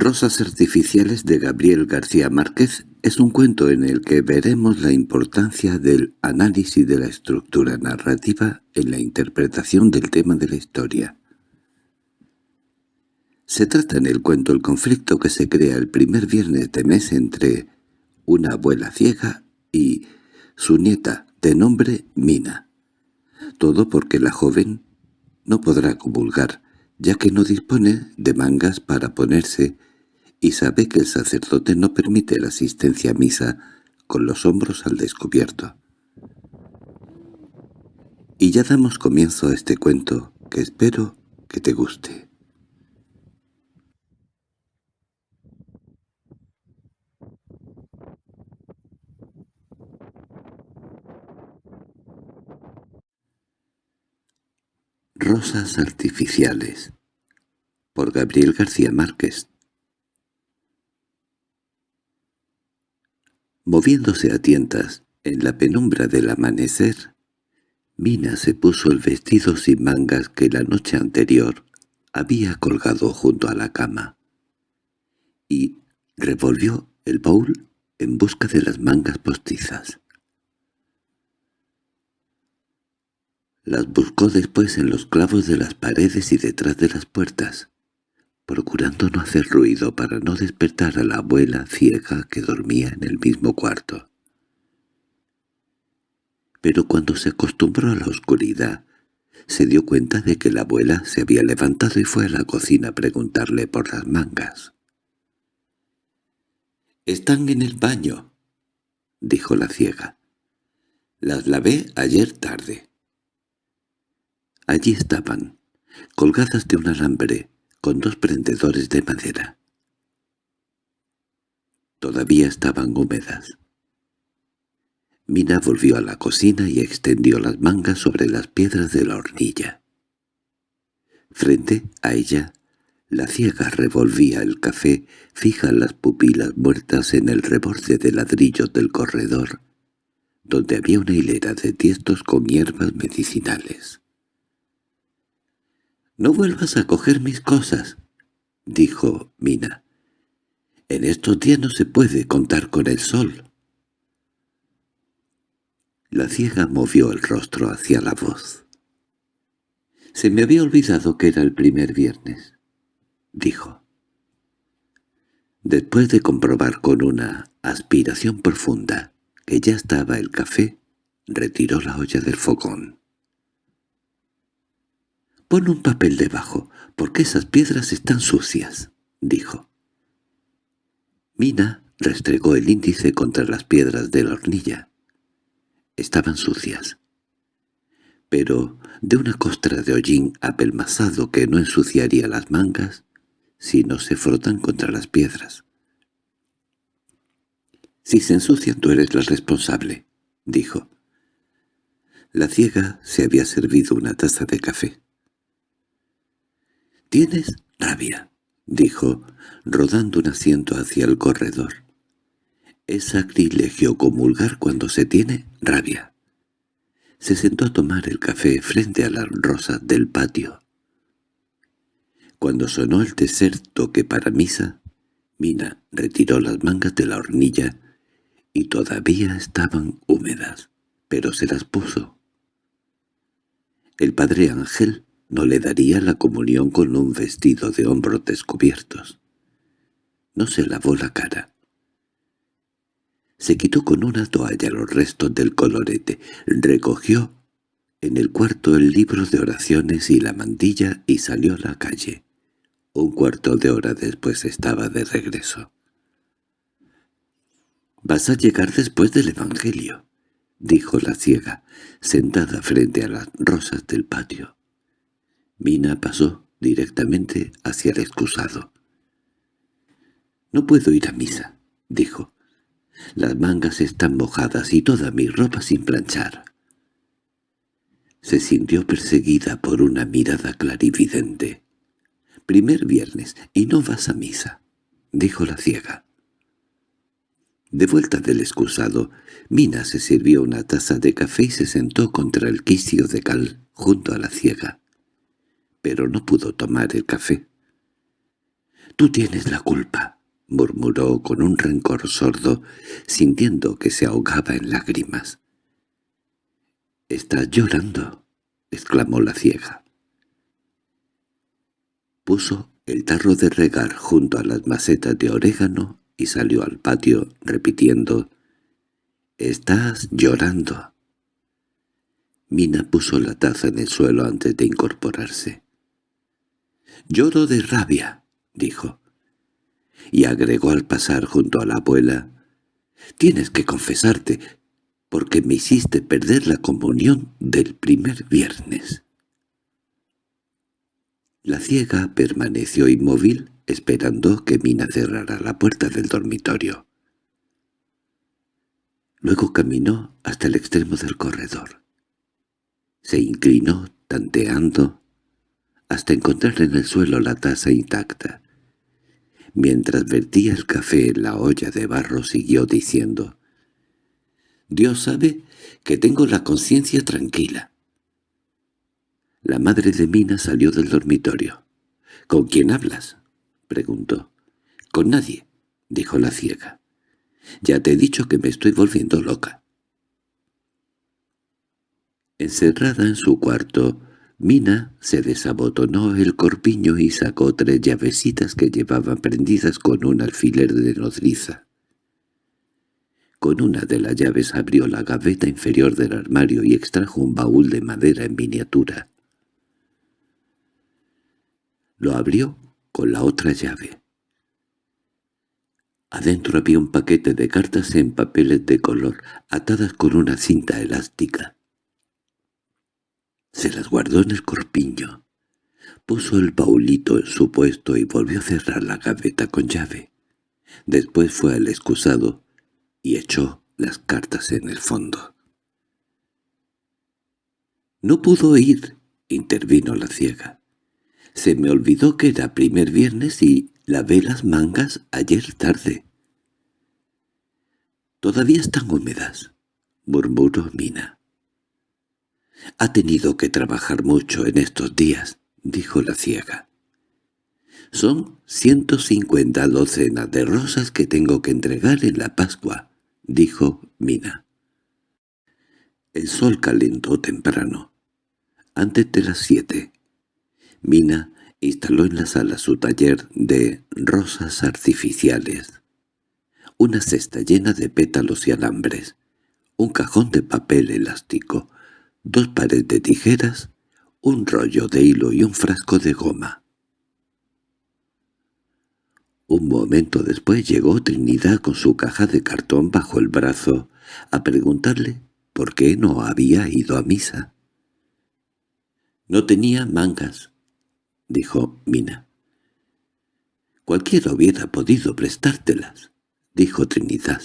Rosas artificiales de Gabriel García Márquez es un cuento en el que veremos la importancia del análisis de la estructura narrativa en la interpretación del tema de la historia. Se trata en el cuento el conflicto que se crea el primer viernes de mes entre una abuela ciega y su nieta, de nombre Mina. Todo porque la joven no podrá comulgar, ya que no dispone de mangas para ponerse y sabe que el sacerdote no permite la asistencia a misa con los hombros al descubierto. Y ya damos comienzo a este cuento que espero que te guste. Rosas artificiales por Gabriel García Márquez Moviéndose a tientas en la penumbra del amanecer, Mina se puso el vestido sin mangas que la noche anterior había colgado junto a la cama, y revolvió el baúl en busca de las mangas postizas. Las buscó después en los clavos de las paredes y detrás de las puertas, procurando no hacer ruido para no despertar a la abuela ciega que dormía en el mismo cuarto. Pero cuando se acostumbró a la oscuridad, se dio cuenta de que la abuela se había levantado y fue a la cocina a preguntarle por las mangas. «Están en el baño», dijo la ciega. «Las lavé ayer tarde». Allí estaban, colgadas de un alambre, con dos prendedores de madera. Todavía estaban húmedas. Mina volvió a la cocina y extendió las mangas sobre las piedras de la hornilla. Frente a ella, la ciega revolvía el café, fija las pupilas muertas en el reborde de ladrillos del corredor, donde había una hilera de tiestos con hierbas medicinales. «No vuelvas a coger mis cosas», dijo Mina. «En estos días no se puede contar con el sol». La ciega movió el rostro hacia la voz. «Se me había olvidado que era el primer viernes», dijo. Después de comprobar con una aspiración profunda que ya estaba el café, retiró la olla del fogón. «Pon un papel debajo, porque esas piedras están sucias», dijo. Mina restregó el índice contra las piedras de la hornilla. Estaban sucias. Pero de una costra de hollín apelmazado que no ensuciaría las mangas si no se frotan contra las piedras. «Si se ensucian tú eres la responsable», dijo. La ciega se había servido una taza de café. —¿Tienes rabia? —dijo, rodando un asiento hacia el corredor. Es sacrilegio comulgar cuando se tiene rabia. Se sentó a tomar el café frente a las rosas del patio. Cuando sonó el tercer toque para misa, Mina retiró las mangas de la hornilla y todavía estaban húmedas, pero se las puso. El padre Ángel no le daría la comunión con un vestido de hombros descubiertos. No se lavó la cara. Se quitó con una toalla los restos del colorete, recogió en el cuarto el libro de oraciones y la mantilla y salió a la calle. Un cuarto de hora después estaba de regreso. «Vas a llegar después del Evangelio», dijo la ciega, sentada frente a las rosas del patio. Mina pasó directamente hacia el excusado. «No puedo ir a misa», dijo. «Las mangas están mojadas y toda mi ropa sin planchar». Se sintió perseguida por una mirada clarividente. «Primer viernes, y no vas a misa», dijo la ciega. De vuelta del excusado, Mina se sirvió una taza de café y se sentó contra el quicio de cal junto a la ciega pero no pudo tomar el café. —Tú tienes la culpa —murmuró con un rencor sordo, sintiendo que se ahogaba en lágrimas. —¿Estás llorando? —exclamó la ciega. Puso el tarro de regar junto a las macetas de orégano y salió al patio repitiendo «Estás llorando». Mina puso la taza en el suelo antes de incorporarse. «Lloro de rabia», dijo. Y agregó al pasar junto a la abuela, «Tienes que confesarte, porque me hiciste perder la comunión del primer viernes». La ciega permaneció inmóvil esperando que Mina cerrara la puerta del dormitorio. Luego caminó hasta el extremo del corredor. Se inclinó, tanteando, hasta encontrar en el suelo la taza intacta. Mientras vertía el café en la olla de barro siguió diciendo, «Dios sabe que tengo la conciencia tranquila. La madre de Mina salió del dormitorio. —¿Con quién hablas? —preguntó. —Con nadie —dijo la ciega. —Ya te he dicho que me estoy volviendo loca. Encerrada en su cuarto, Mina se desabotonó el corpiño y sacó tres llavecitas que llevaba prendidas con un alfiler de nodriza. Con una de las llaves abrió la gaveta inferior del armario y extrajo un baúl de madera en miniatura. Lo abrió con la otra llave. Adentro había un paquete de cartas en papeles de color, atadas con una cinta elástica. Se las guardó en el corpiño. Puso el baulito en su puesto y volvió a cerrar la gaveta con llave. Después fue al excusado y echó las cartas en el fondo. —No pudo ir —intervino la ciega. Se me olvidó que era primer viernes y lavé las mangas ayer tarde. —Todavía están húmedas —murmuró Mina. —Ha tenido que trabajar mucho en estos días —dijo la ciega. —Son ciento cincuenta docenas de rosas que tengo que entregar en la Pascua —dijo Mina. El sol calentó temprano, antes de las siete. Mina instaló en la sala su taller de rosas artificiales, una cesta llena de pétalos y alambres, un cajón de papel elástico, dos pares de tijeras, un rollo de hilo y un frasco de goma. Un momento después llegó Trinidad con su caja de cartón bajo el brazo a preguntarle por qué no había ido a misa. No tenía mangas, dijo Mina. —Cualquiera hubiera podido prestártelas —dijo Trinidad.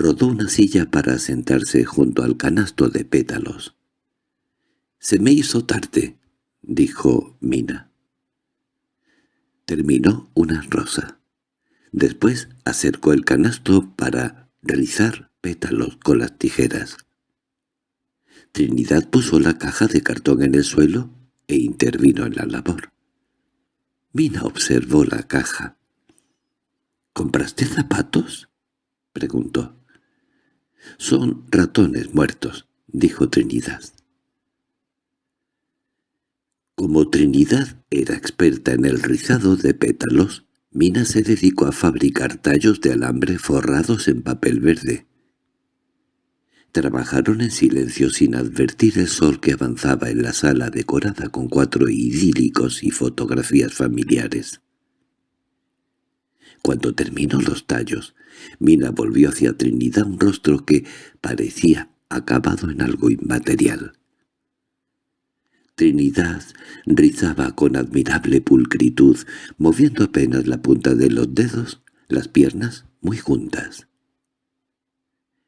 Rodó una silla para sentarse junto al canasto de pétalos. —Se me hizo tarde —dijo Mina. Terminó una rosa. Después acercó el canasto para rizar pétalos con las tijeras. Trinidad puso la caja de cartón en el suelo e intervino en la labor. Mina observó la caja. —¿Compraste zapatos? —preguntó. —Son ratones muertos —dijo Trinidad. Como Trinidad era experta en el rizado de pétalos, Mina se dedicó a fabricar tallos de alambre forrados en papel verde. Trabajaron en silencio sin advertir el sol que avanzaba en la sala decorada con cuatro idílicos y fotografías familiares. Cuando terminó los tallos, Mina volvió hacia Trinidad un rostro que parecía acabado en algo inmaterial. Trinidad rizaba con admirable pulcritud, moviendo apenas la punta de los dedos, las piernas muy juntas.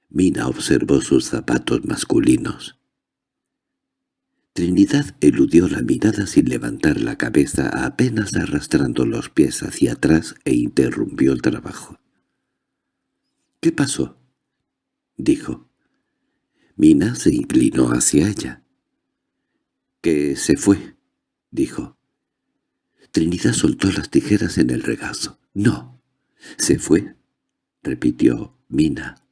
Mina observó sus zapatos masculinos. Trinidad eludió la mirada sin levantar la cabeza, apenas arrastrando los pies hacia atrás e interrumpió el trabajo. —¿Qué pasó? —dijo. Mina se inclinó hacia ella. —Que se fue —dijo. Trinidad soltó las tijeras en el regazo. —¡No! —¿Se fue? —repitió Mina.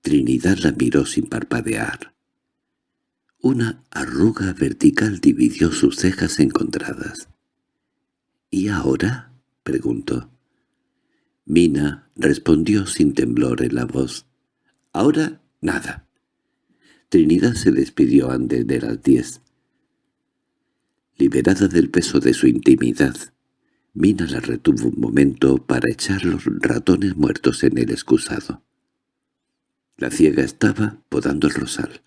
Trinidad la miró sin parpadear. Una arruga vertical dividió sus cejas encontradas. —¿Y ahora? —preguntó. Mina respondió sin temblor en la voz. —Ahora, nada. Trinidad se despidió antes de las diez. Liberada del peso de su intimidad, Mina la retuvo un momento para echar los ratones muertos en el excusado. La ciega estaba podando el rosal.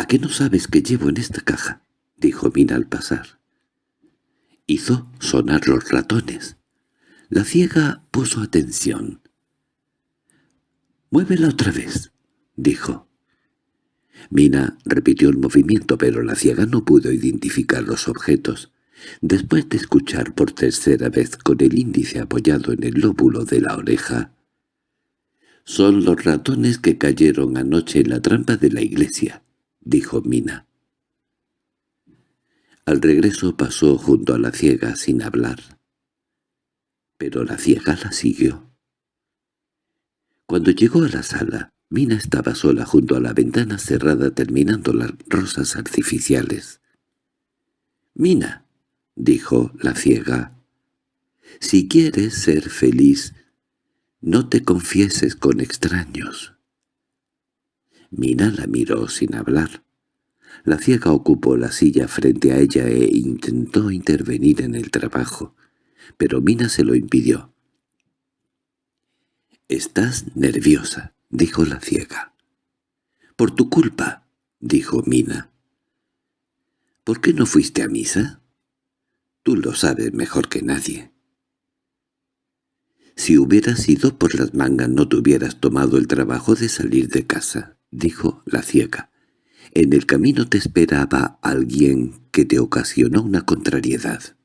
—¿A qué no sabes que llevo en esta caja? —dijo Mina al pasar. Hizo sonar los ratones. La ciega puso atención. —Muévela otra vez —dijo. Mina repitió el movimiento, pero la ciega no pudo identificar los objetos. Después de escuchar por tercera vez con el índice apoyado en el lóbulo de la oreja, «Son los ratones que cayeron anoche en la trampa de la iglesia», dijo Mina. Al regreso pasó junto a la ciega sin hablar. Pero la ciega la siguió. Cuando llegó a la sala, Mina estaba sola junto a la ventana cerrada terminando las rosas artificiales. «Mina», dijo la ciega, «si quieres ser feliz, no te confieses con extraños». Mina la miró sin hablar. La ciega ocupó la silla frente a ella e intentó intervenir en el trabajo, pero Mina se lo impidió. «Estás nerviosa», —dijo la ciega. —Por tu culpa —dijo Mina. —¿Por qué no fuiste a misa? Tú lo sabes mejor que nadie. —Si hubieras ido por las mangas no te hubieras tomado el trabajo de salir de casa —dijo la ciega. En el camino te esperaba alguien que te ocasionó una contrariedad.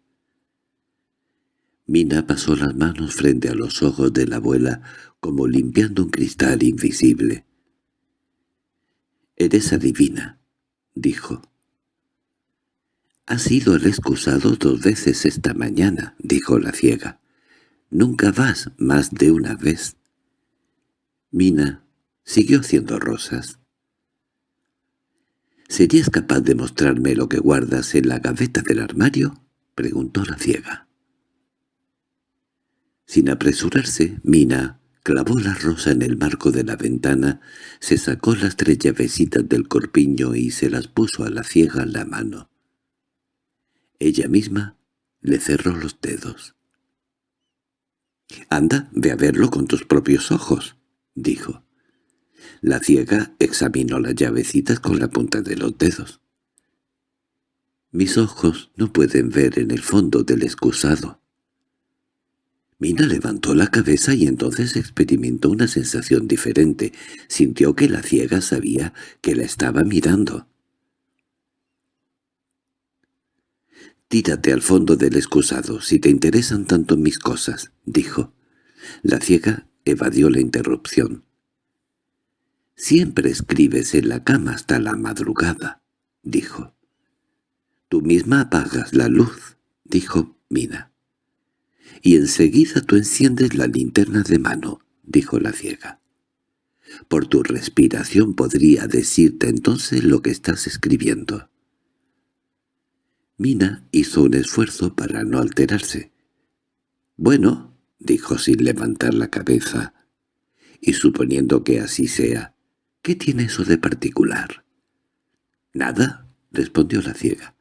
Mina pasó las manos frente a los ojos de la abuela como limpiando un cristal invisible. «Eres adivina», dijo. «Has ido al excusado dos veces esta mañana», dijo la ciega. «Nunca vas más de una vez». Mina siguió haciendo rosas. —¿Serías capaz de mostrarme lo que guardas en la gaveta del armario? —preguntó la ciega. Sin apresurarse, Mina clavó la rosa en el marco de la ventana, se sacó las tres llavecitas del corpiño y se las puso a la ciega en la mano. Ella misma le cerró los dedos. «Anda, ve a verlo con tus propios ojos», dijo. La ciega examinó las llavecitas con la punta de los dedos. «Mis ojos no pueden ver en el fondo del excusado», Mina levantó la cabeza y entonces experimentó una sensación diferente. Sintió que la ciega sabía que la estaba mirando. «Tírate al fondo del excusado, si te interesan tanto mis cosas», dijo. La ciega evadió la interrupción. «Siempre escribes en la cama hasta la madrugada», dijo. «Tú misma apagas la luz», dijo Mina y enseguida tú enciendes la linterna de mano —dijo la ciega. Por tu respiración podría decirte entonces lo que estás escribiendo. Mina hizo un esfuerzo para no alterarse. «Bueno», dijo sin levantar la cabeza, «y suponiendo que así sea, ¿qué tiene eso de particular?» «Nada», respondió la ciega,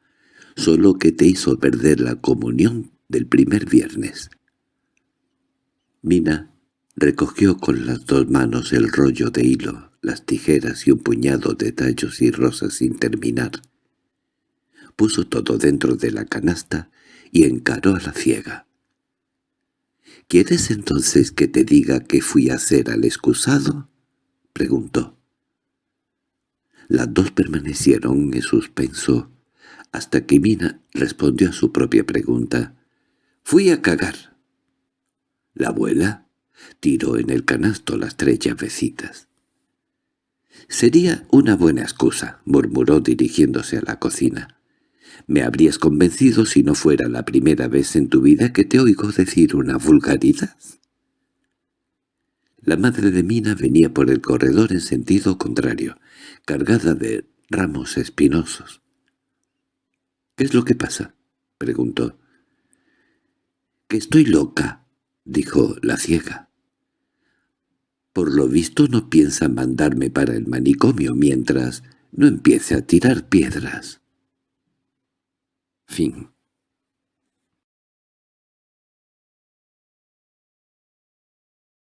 «solo que te hizo perder la comunión del primer viernes. Mina recogió con las dos manos el rollo de hilo, las tijeras y un puñado de tallos y rosas sin terminar. Puso todo dentro de la canasta y encaró a la ciega. —¿Quieres entonces que te diga que fui a hacer al excusado? —preguntó. Las dos permanecieron en suspenso, hasta que Mina respondió a su propia pregunta. Fui a cagar. La abuela tiró en el canasto las tres llavecitas. «Sería una buena excusa», murmuró dirigiéndose a la cocina. Me habrías convencido si no fuera la primera vez en tu vida que te oigo decir una vulgaridad. La madre de Mina venía por el corredor en sentido contrario, cargada de ramos espinosos. —¿Qué es lo que pasa? —preguntó. —Que estoy loca —dijo la ciega. Por lo visto no piensa mandarme para el manicomio mientras no empiece a tirar piedras. Fin